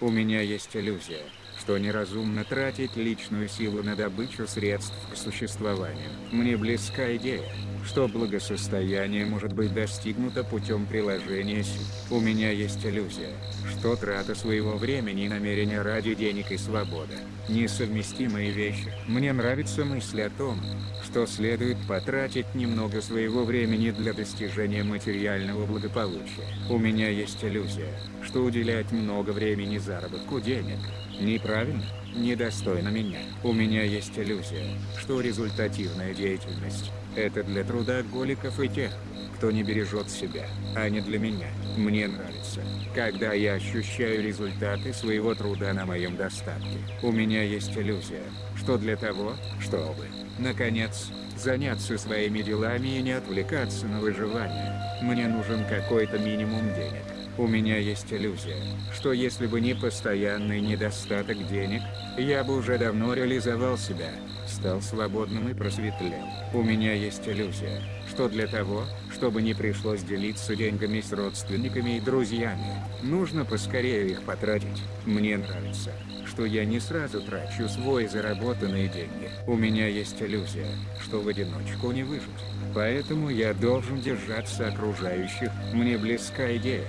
У меня есть иллюзия, что неразумно тратить личную силу на добычу средств к существованию. Мне близка идея, что благосостояние может быть достигнуто путем приложения сил. У меня есть иллюзия, что трата своего времени и намерения ради денег и свободы – несовместимые вещи. Мне нравится мысль о том, что следует потратить немного своего времени для достижения материального благополучия. У меня есть иллюзия, что уделять много времени заработку денег – неправильно, недостойно меня. У меня есть иллюзия, что результативная деятельность это для трудоголиков и тех, кто не бережет себя, а не для меня. Мне нравится, когда я ощущаю результаты своего труда на моем достатке. У меня есть иллюзия, что для того, чтобы, наконец, заняться своими делами и не отвлекаться на выживание, мне нужен какой-то минимум денег. У меня есть иллюзия, что если бы не постоянный недостаток денег, я бы уже давно реализовал себя, стал свободным и просветлел. У меня есть иллюзия, что для того, чтобы не пришлось делиться деньгами с родственниками и друзьями, нужно поскорее их потратить. Мне нравится, что я не сразу трачу свой заработанные деньги. У меня есть иллюзия, что в одиночку не выжить. Поэтому я должен держаться окружающих. Мне близка идея,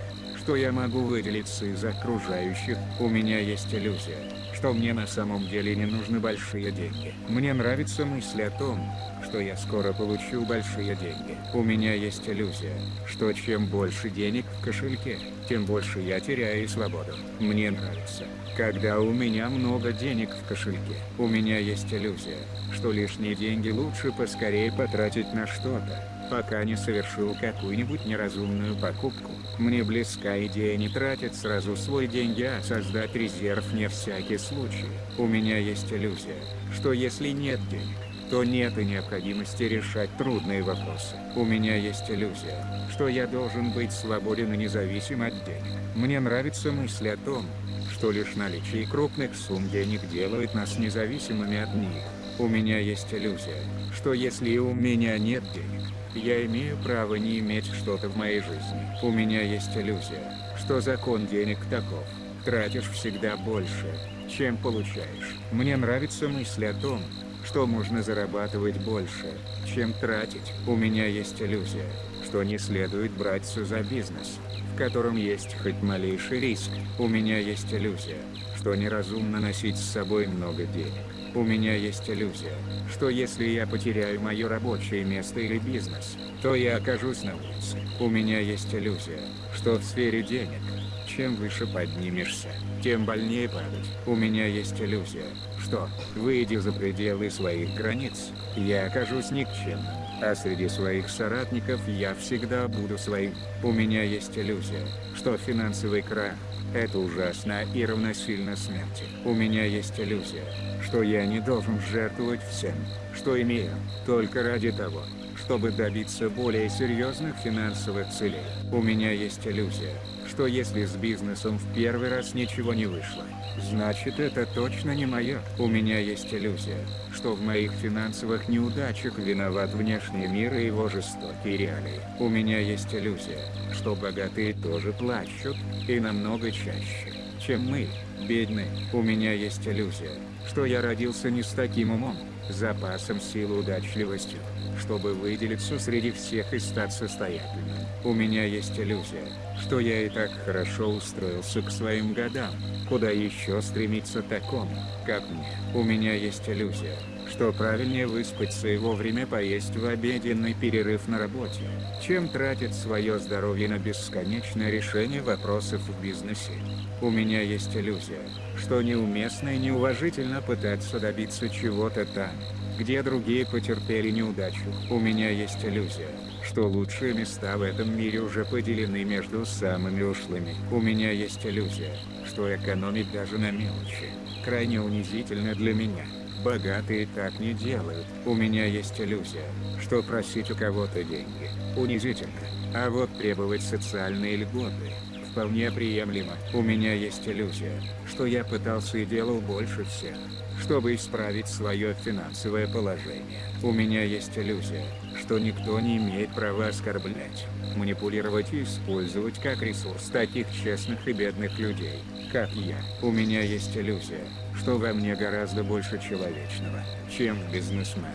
что я могу выделиться из окружающих. У меня есть иллюзия, что мне на самом деле не нужны большие деньги. Мне нравится мысль о том, что я скоро получу большие деньги. У меня есть иллюзия, что чем больше денег в кошельке, тем больше я теряю свободу. Мне нравится, когда у меня много денег в кошельке. У меня есть иллюзия, что лишние деньги лучше поскорее потратить на что-то, пока не совершил какую-нибудь неразумную покупку. Мне близка идея не тратить сразу свои деньги, а создать резерв не всякий случай. У меня есть иллюзия, что если нет денег, то нет и необходимости решать трудные вопросы. У меня есть иллюзия, что я должен быть свободен и независим от денег. Мне нравится мысль о том, что лишь наличие крупных сумм денег делает нас независимыми от них. У меня есть иллюзия, что если у меня нет денег, я имею право не иметь что-то в моей жизни. У меня есть иллюзия, что закон денег таков. Тратишь всегда больше, чем получаешь. Мне нравится мысль о том, что можно зарабатывать больше, чем тратить. У меня есть иллюзия, что не следует браться за бизнес, в котором есть хоть малейший риск. У меня есть иллюзия, что неразумно носить с собой много денег. У меня есть иллюзия, что если я потеряю мое рабочее место или бизнес, то я окажусь на улице. У меня есть иллюзия, что в сфере денег, чем выше поднимешься, тем больнее падать. У меня есть иллюзия, что, выйдя за пределы своих границ, я окажусь никчемным, а среди своих соратников я всегда буду своим. У меня есть иллюзия, что финансовый крах – это ужасно и равносильно смерти. У меня есть иллюзия, что я не должен жертвовать всем, что имею, только ради того, чтобы добиться более серьезных финансовых целей. У меня есть иллюзия, что если с бизнесом в первый раз ничего не вышло, значит это точно не мое. У меня есть иллюзия, что в моих финансовых неудачах виноват внешний мир и его жестокие реалии. У меня есть иллюзия, что богатые тоже плачут, и намного чаще, чем мы, бедные. У меня есть иллюзия, что я родился не с таким умом, запасом сил удачливостью, чтобы выделиться среди всех и стать состоятельным. У меня есть иллюзия, что я и так хорошо устроился к своим годам, куда еще стремиться такому, как мне. У меня есть иллюзия, что правильнее выспаться и вовремя поесть в обеденный перерыв на работе, чем тратить свое здоровье на бесконечное решение вопросов в бизнесе. У меня есть иллюзия, что неуместно и неуважительно пытаться добиться чего-то там, где другие потерпели неудачу. У меня есть иллюзия, что лучшие места в этом мире уже поделены между самыми ушлыми. У меня есть иллюзия, что экономить даже на мелочи, крайне унизительно для меня. Богатые так не делают. У меня есть иллюзия, что просить у кого-то деньги унизительно, а вот требовать социальные льготы вполне приемлемо. У меня есть иллюзия, что я пытался и делал больше всех, чтобы исправить свое финансовое положение. У меня есть иллюзия, что никто не имеет права оскорблять, манипулировать и использовать как ресурс таких честных и бедных людей, как я. У меня есть иллюзия, что во мне гораздо больше человечного, чем в бизнесменах,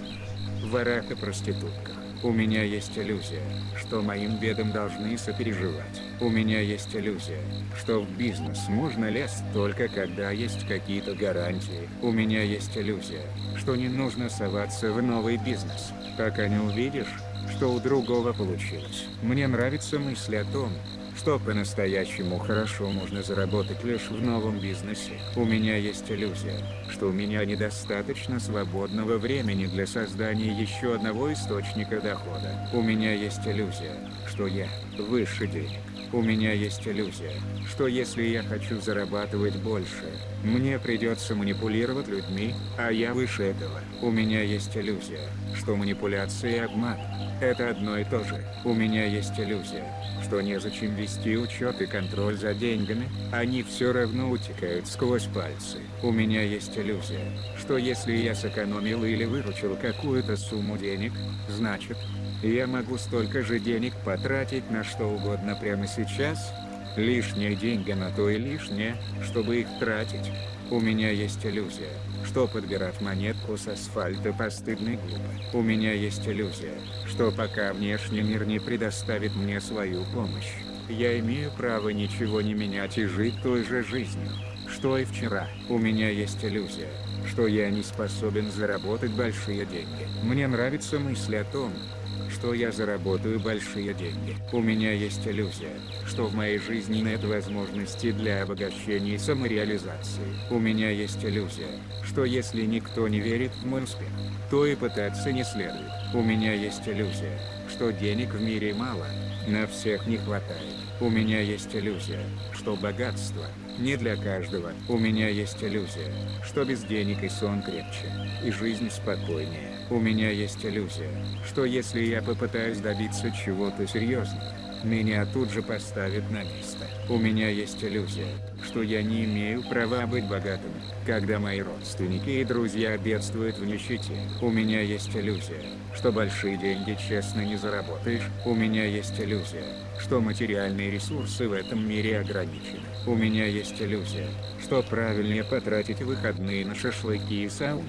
ворах и проститутках. У меня есть иллюзия, что моим бедам должны сопереживать. У меня есть иллюзия, что в бизнес можно лезть только когда есть какие-то гарантии. У меня есть иллюзия, что не нужно соваться в новый бизнес, пока не увидишь, что у другого получилось. Мне нравится мысль о том, что по-настоящему хорошо можно заработать лишь в новом бизнесе. У меня есть иллюзия, что у меня недостаточно свободного времени для создания еще одного источника дохода. У меня есть иллюзия, что я выше денег. У меня есть иллюзия, что если я хочу зарабатывать больше, мне придется манипулировать людьми, а я выше этого. У меня есть иллюзия, что манипуляция и обман – это одно и то же. У меня есть иллюзия, что незачем вести учет и контроль за деньгами, они все равно утекают сквозь пальцы. У меня есть иллюзия, что если я сэкономил или выручил какую-то сумму денег, значит, я могу столько же денег потратить на что угодно прямо сейчас. Лишние деньги на то и лишнее, чтобы их тратить. У меня есть иллюзия, что подбирать монетку с асфальта постыдно и глупо. У меня есть иллюзия, что пока внешний мир не предоставит мне свою помощь, я имею право ничего не менять и жить той же жизнью, что и вчера. У меня есть иллюзия, что я не способен заработать большие деньги. Мне нравится мысль о том, что я заработаю большие деньги. У меня есть иллюзия, что в моей жизни нет возможности для обогащения и самореализации. У меня есть иллюзия, что если никто не верит в мой успех, то и пытаться не следует. У меня есть иллюзия, что денег в мире мало, на всех не хватает. У меня есть иллюзия, что богатство не для каждого. У меня есть иллюзия, что без денег и сон крепче, и жизнь спокойнее. У меня есть иллюзия, что если я попытаюсь добиться чего-то серьезного, меня тут же поставят на место. У меня есть иллюзия, что я не имею права быть богатым, когда мои родственники и друзья бедствуют в нищете. У меня есть иллюзия, что большие деньги честно не заработаешь. У меня есть иллюзия, что материальные ресурсы в этом мире ограничены. У меня есть иллюзия, что правильнее потратить выходные на шашлыки и сауну,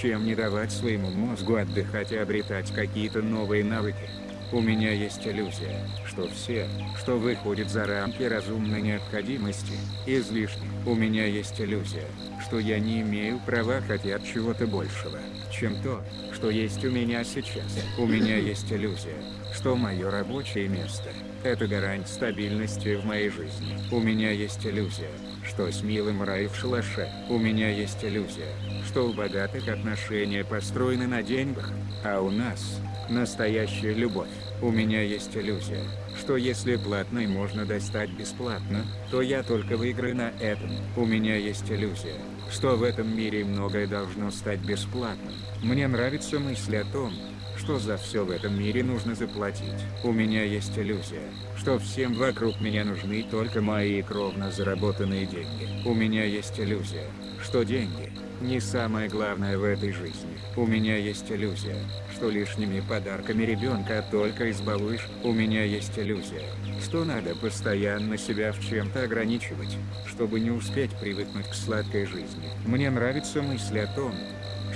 чем не давать своему мозгу отдыхать и обретать какие-то новые навыки. У меня есть иллюзия, что все, что выходит за рамки разумной необходимости, излишне. У меня есть иллюзия, что я не имею права хотеть чего-то большего, чем то, что есть у меня сейчас. У меня есть иллюзия, что мое рабочее место – это гарант стабильности в моей жизни. У меня есть иллюзия, что с милым рай в шалаше. У меня есть иллюзия, что у богатых отношения построены на деньгах, а у нас – настоящая любовь. У меня есть иллюзия, что если платной можно достать бесплатно, то я только выиграю на этом. У меня есть иллюзия, что в этом мире многое должно стать бесплатным. Мне нравится мысль о том, что за все в этом мире нужно заплатить. У меня есть иллюзия, что всем вокруг меня нужны только мои кровно заработанные деньги. У меня есть иллюзия, что деньги не самое главное в этой жизни. У меня есть иллюзия, что лишними подарками ребенка только избалуешь. У меня есть иллюзия, что надо постоянно себя в чем-то ограничивать, чтобы не успеть привыкнуть к сладкой жизни. Мне нравится мысль о том,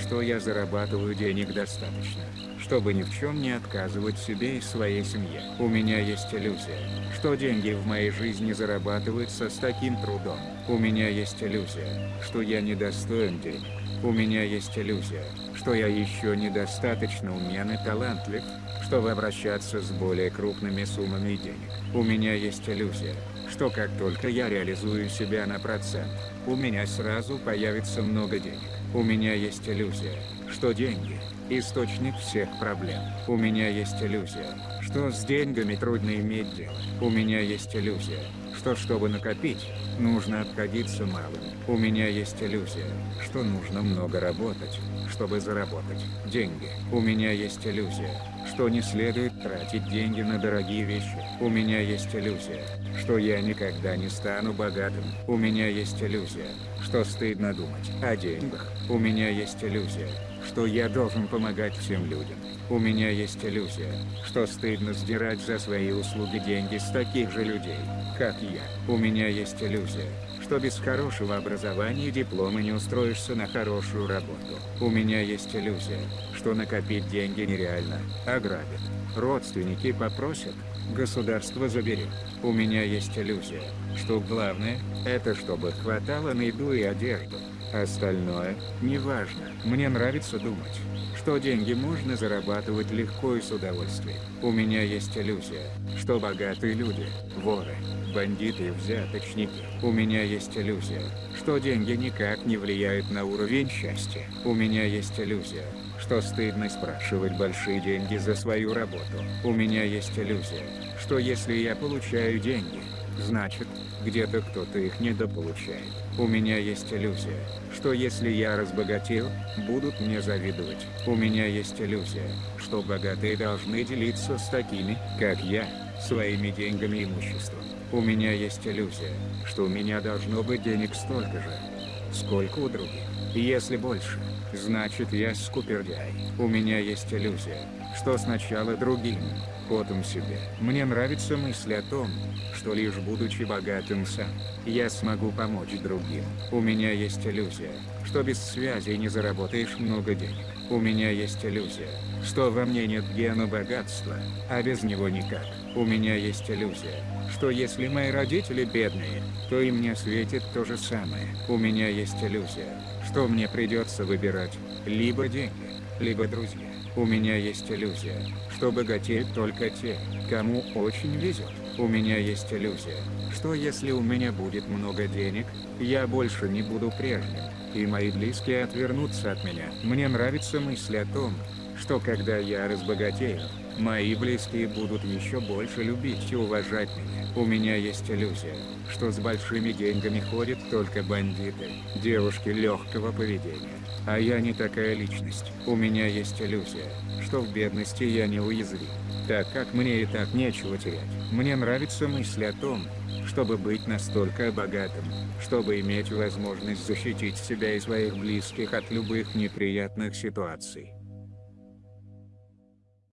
что я зарабатываю денег достаточно, чтобы ни в чем не отказывать себе и своей семье. У меня есть иллюзия, что деньги в моей жизни зарабатываются с таким трудом. У меня есть иллюзия, что я недостоин денег. У меня есть иллюзия, что я еще недостаточно умен и талантлив, чтобы обращаться с более крупными суммами денег. У меня есть иллюзия, что как только я реализую себя на процент, у меня сразу появится много денег. У меня есть иллюзия, что деньги – источник всех проблем. У меня есть иллюзия, что с деньгами трудно иметь дело. У меня есть иллюзия, что чтобы накопить, нужно обходиться малым. У меня есть иллюзия, что нужно много работать, чтобы заработать деньги. У меня есть иллюзия, что не следует тратить деньги на дорогие вещи. У меня есть иллюзия, что я никогда не стану богатым. У меня есть иллюзия, что стыдно думать о деньгах. У меня есть иллюзия, что я должен помогать всем людям. У меня есть иллюзия, что стыдно сдирать за свои услуги деньги с таких же людей, как я. У меня есть иллюзия, что без хорошего образования диплома не устроишься на хорошую работу. У меня есть иллюзия, что накопить деньги нереально, ограбят. Родственники попросят, государство заберет. У меня есть иллюзия, что главное, это чтобы хватало на еду и одежду. Остальное, неважно. Мне нравится думать, что деньги можно зарабатывать легко и с удовольствием. У меня есть иллюзия, что богатые люди, воры, бандиты и взяточники. У меня есть иллюзия, что деньги никак не влияют на уровень счастья. У меня есть иллюзия, что стыдно спрашивать большие деньги за свою работу. У меня есть иллюзия, что если я получаю деньги, значит, где-то кто-то их недополучает. У меня есть иллюзия, что если я разбогател, будут мне завидовать. У меня есть иллюзия, что богатые должны делиться с такими, как я, своими деньгами и имуществом. У меня есть иллюзия, что у меня должно быть денег столько же, сколько у других. Если больше, значит я скупердяй. У меня есть иллюзия, что сначала другим, потом себе. Мне нравится мысль о том, что лишь будучи богатым сам, я смогу помочь другим. У меня есть иллюзия, что без связи не заработаешь много денег. У меня есть иллюзия, что во мне нет гена богатства, а без него никак. У меня есть иллюзия, что если мои родители бедные, то и мне светит то же самое. У меня есть иллюзия, что мне придется выбирать либо деньги, либо друзья. У меня есть иллюзия, что богатеют только те, кому очень везет. У меня есть иллюзия, что если у меня будет много денег, я больше не буду прежним, и мои близкие отвернутся от меня. Мне нравится мысль о том, что когда я разбогатею, мои близкие будут еще больше любить и уважать меня. У меня есть иллюзия, что с большими деньгами ходят только бандиты, девушки легкого поведения. А я не такая личность. У меня есть иллюзия, что в бедности я не уязвим, так как мне и так нечего терять. Мне нравится мысль о том, чтобы быть настолько богатым, чтобы иметь возможность защитить себя и своих близких от любых неприятных ситуаций.